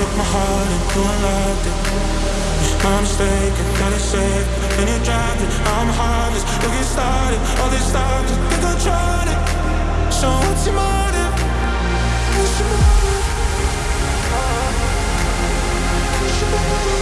took my heart and you unlocked it My mistake, I gotta safe, and you dropped it I'm harmless, look get started, all this time just think I'm it So what's your motive? What's your motive? What's your motive?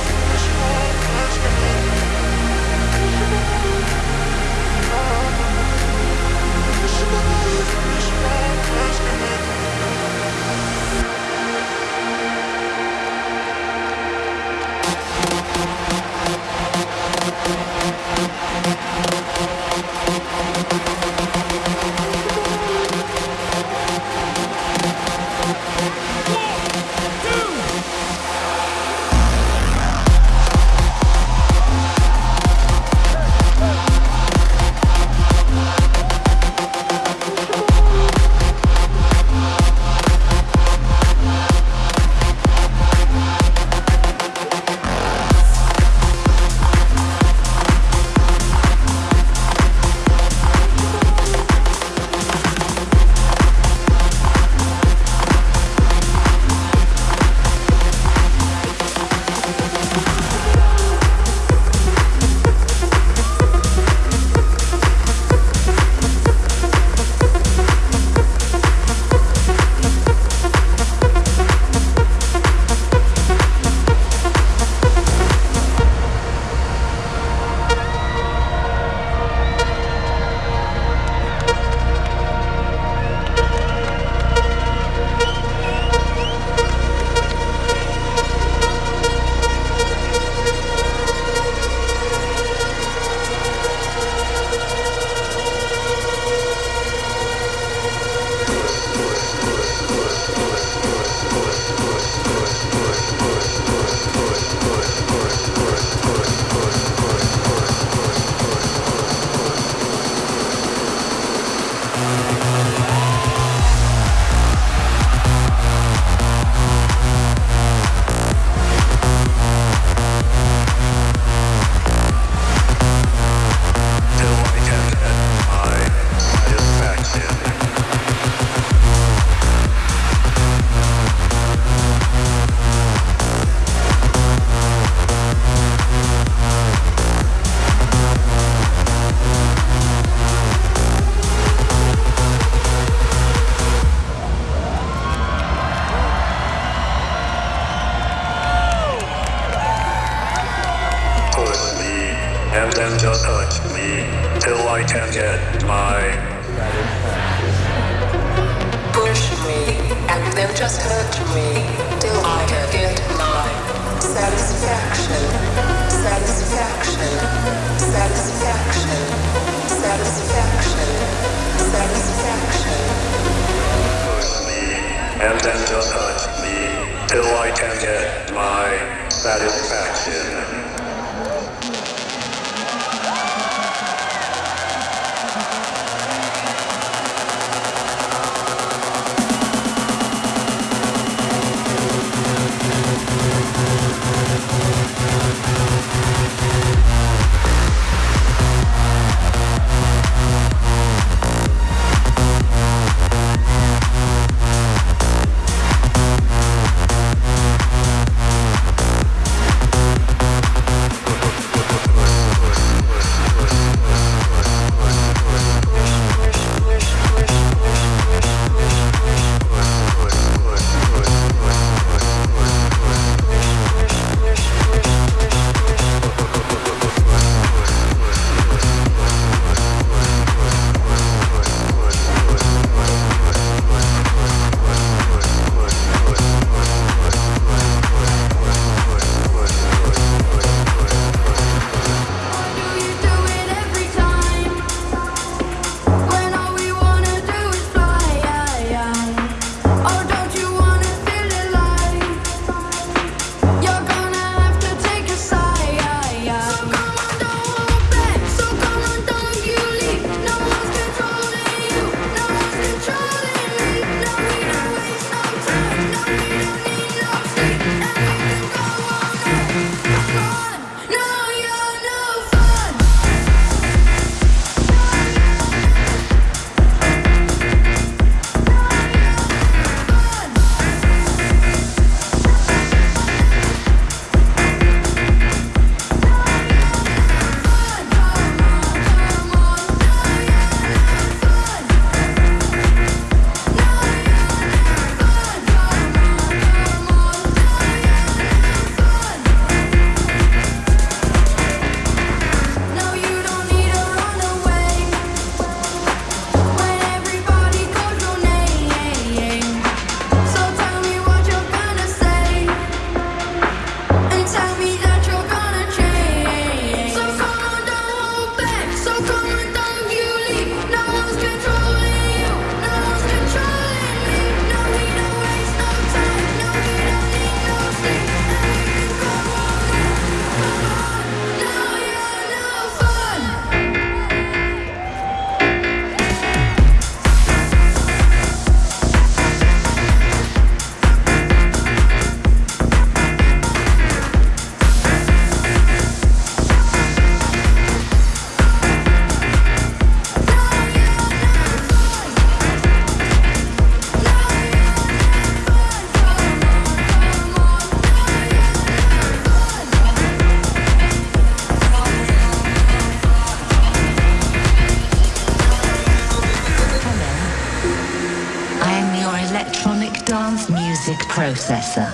Processor.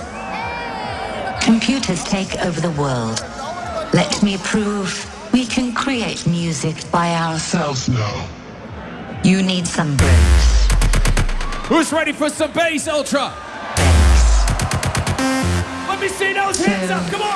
Computers take over the world. Let me prove we can create music by ourselves now. You need some brains. Who's ready for some bass, Ultra? Bass. Let me see those hands up, come on!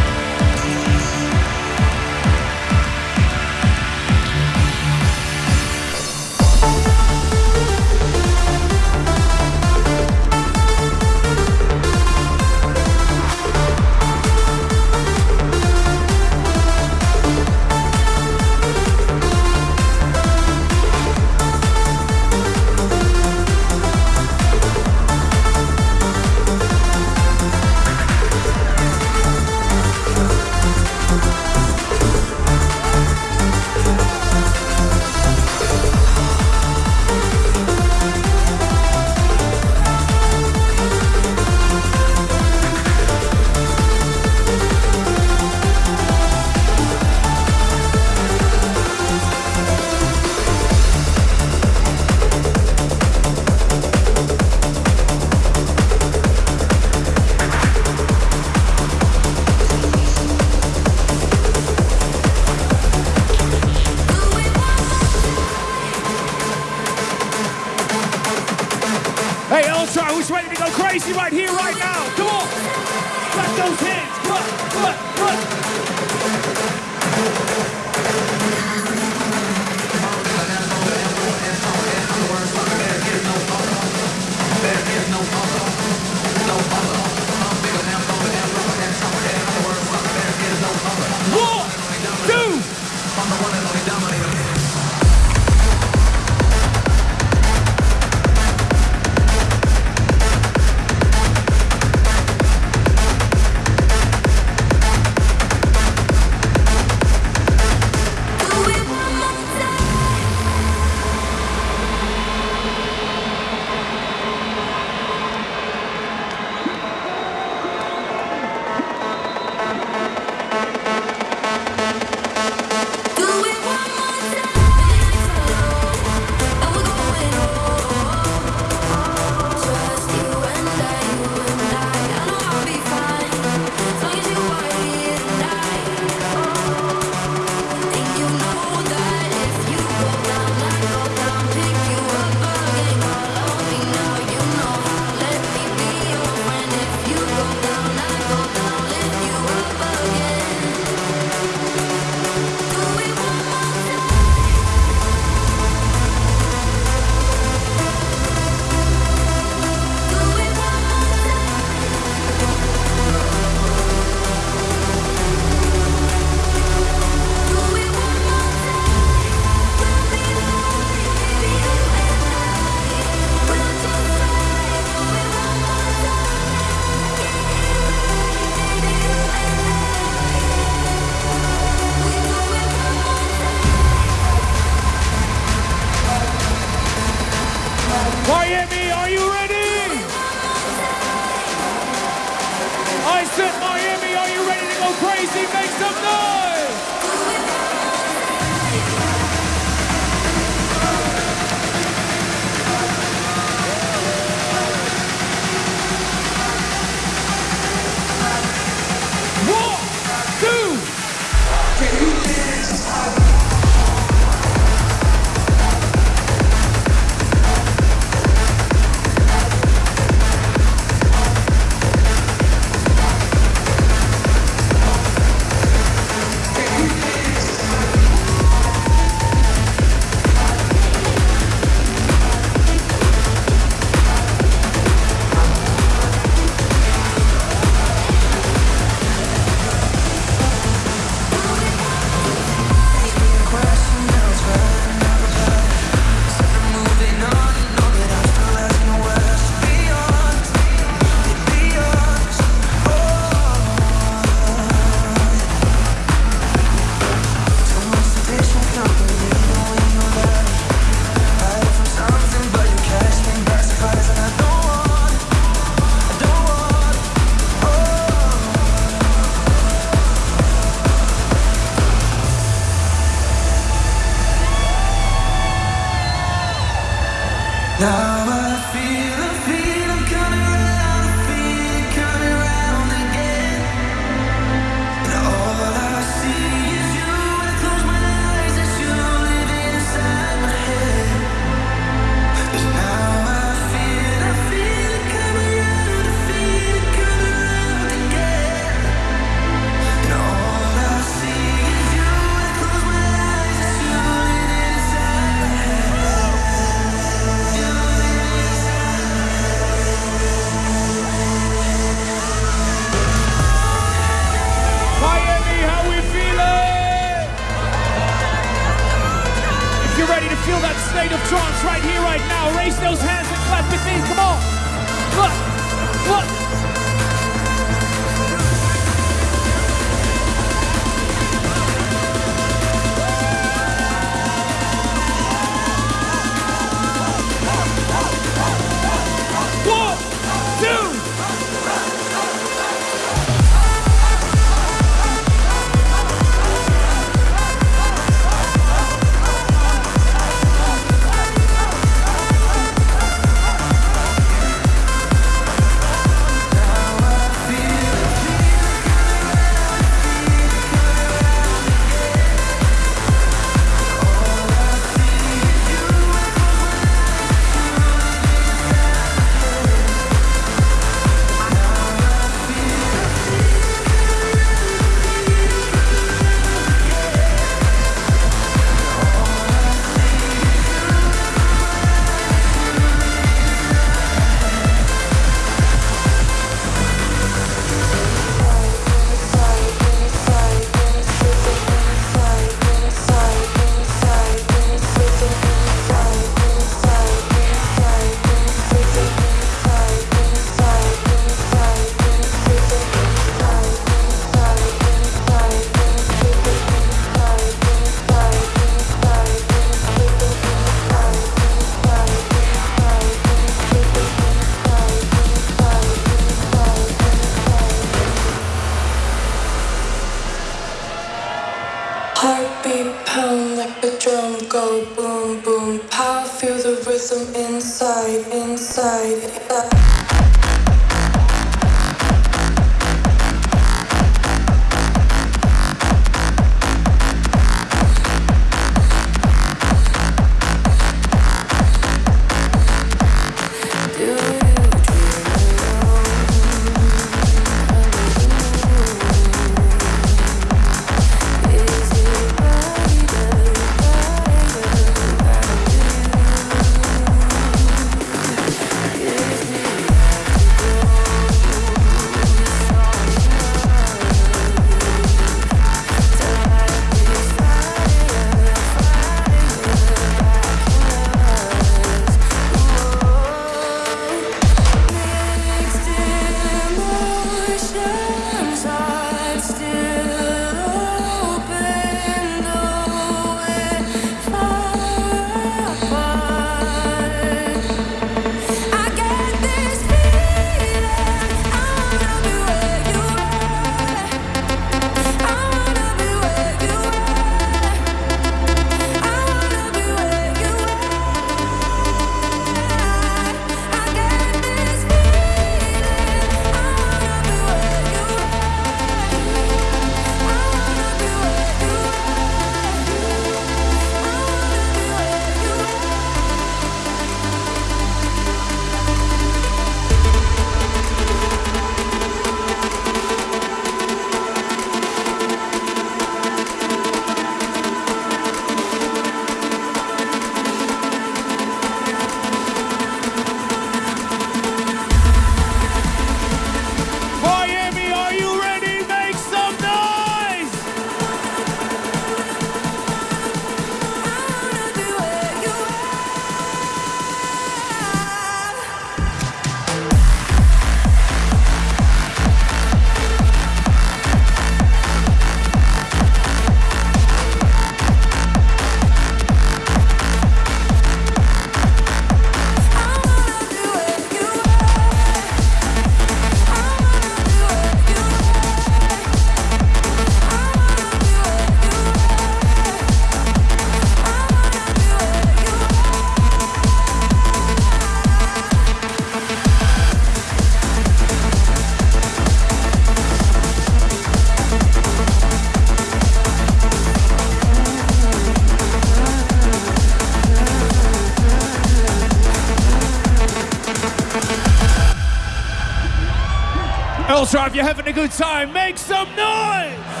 If you're having a good time, make some noise!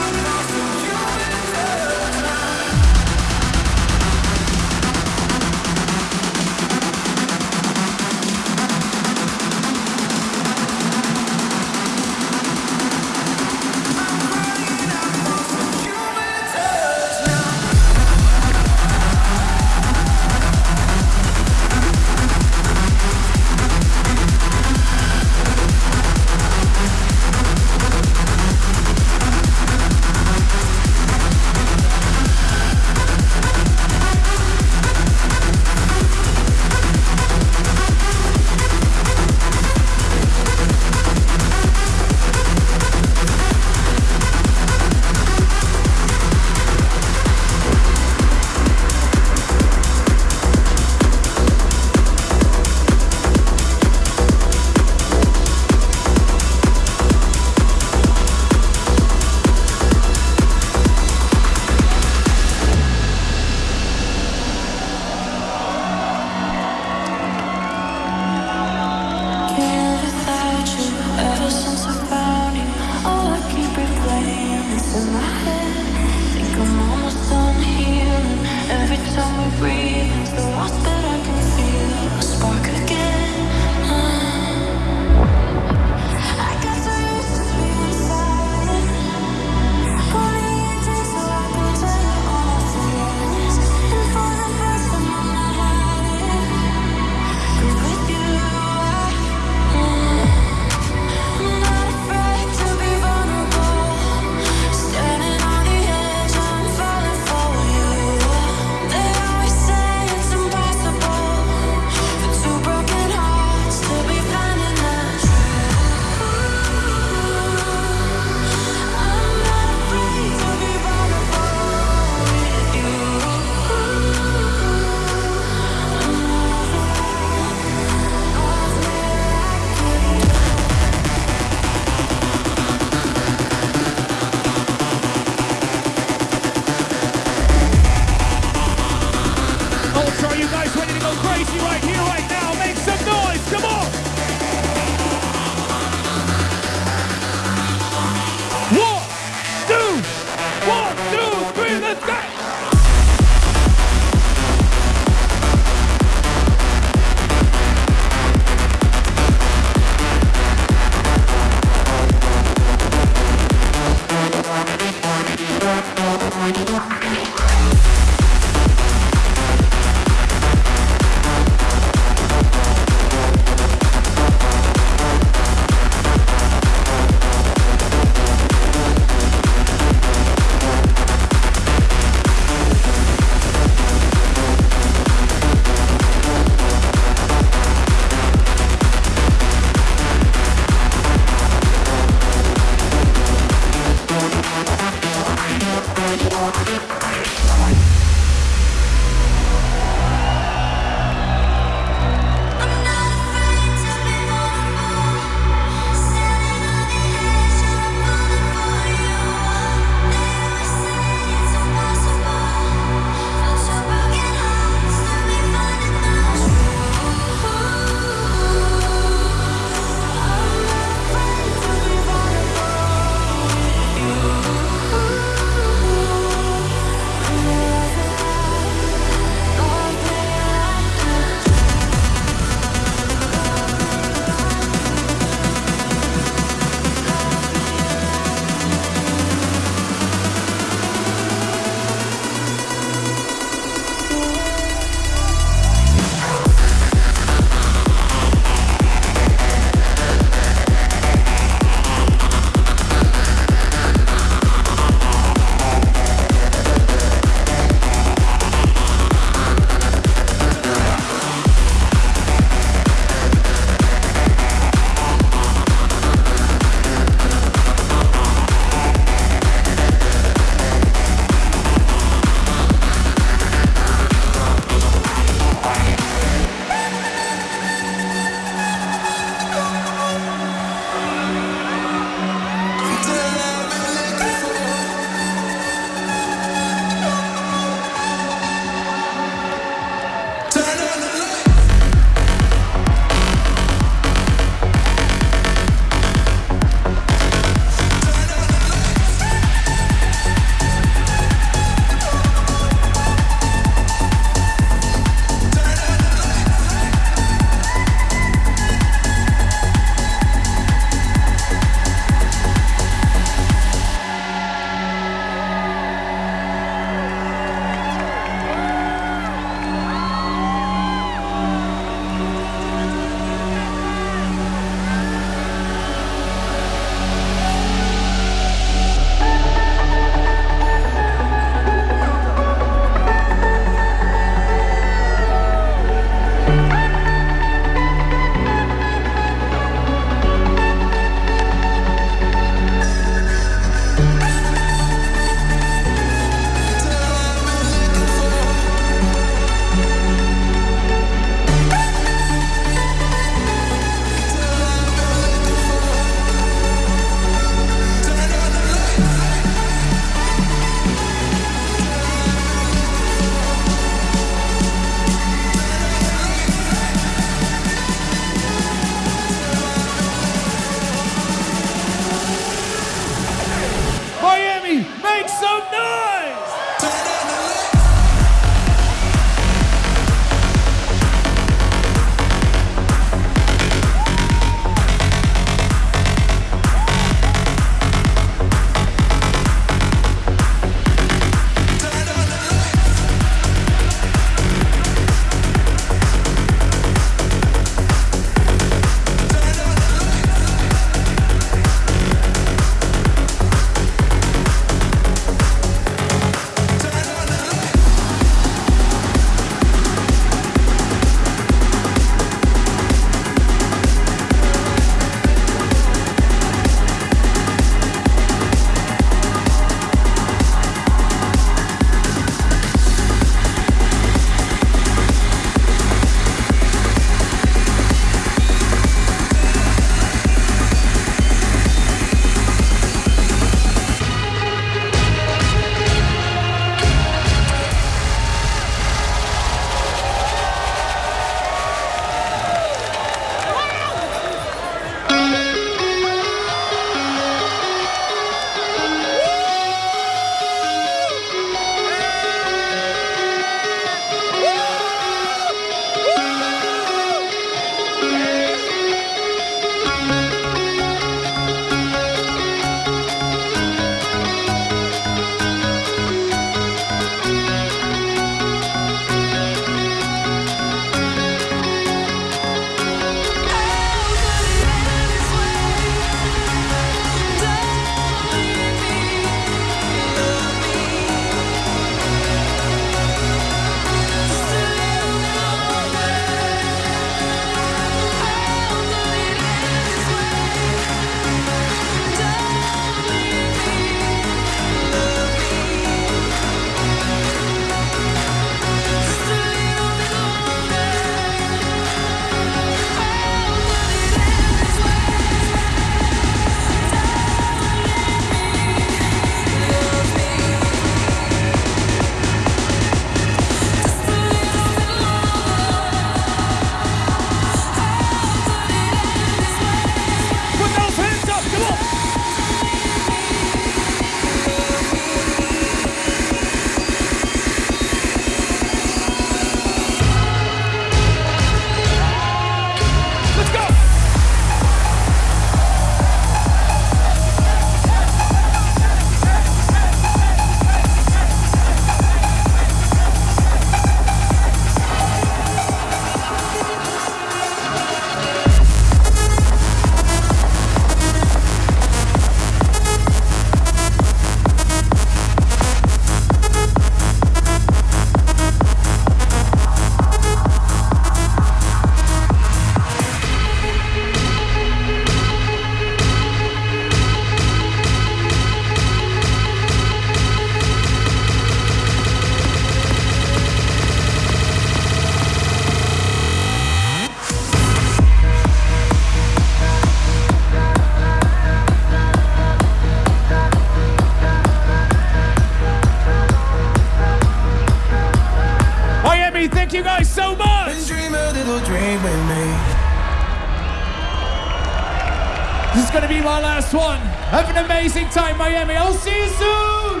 Miami. I'll see you soon.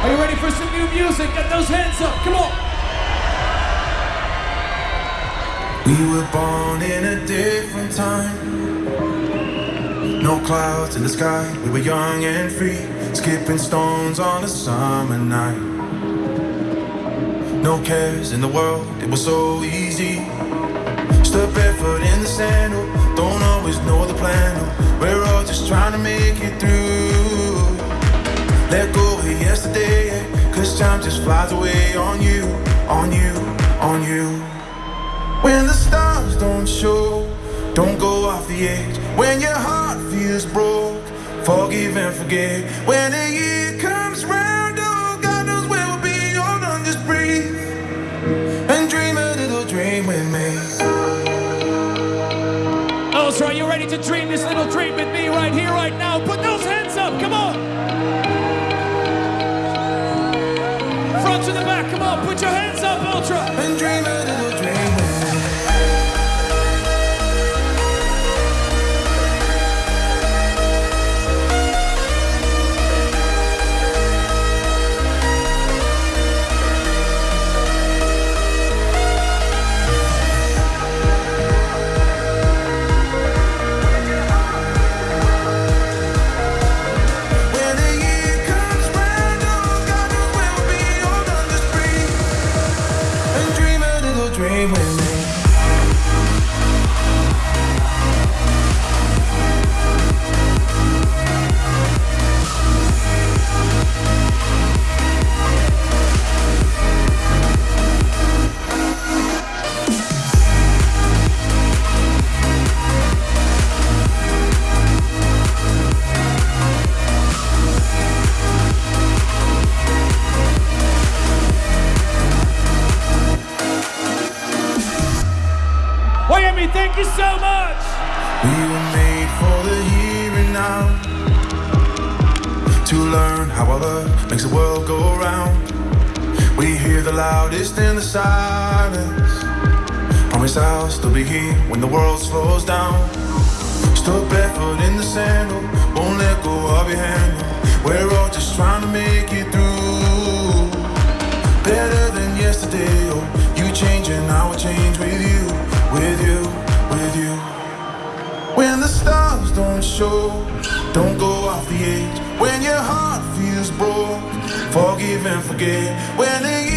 Are you ready for some new music? Get those hands up. Come on. We were born in a different time. No clouds in the sky. We were young and free, skipping stones on a summer night. No cares in the world, it was so easy. Step barefoot in the sandal, don't always know the plan. We're all just trying to make it through. Let go of yesterday, cause time just flies away on you, on you, on you. When the stars don't show, don't go off the edge. When your heart feels broke, forgive and forget. When the year right here, right now? Put those hands up, come on! Front to the back, come on, put your hands up, Ultra! Forgive and forget. When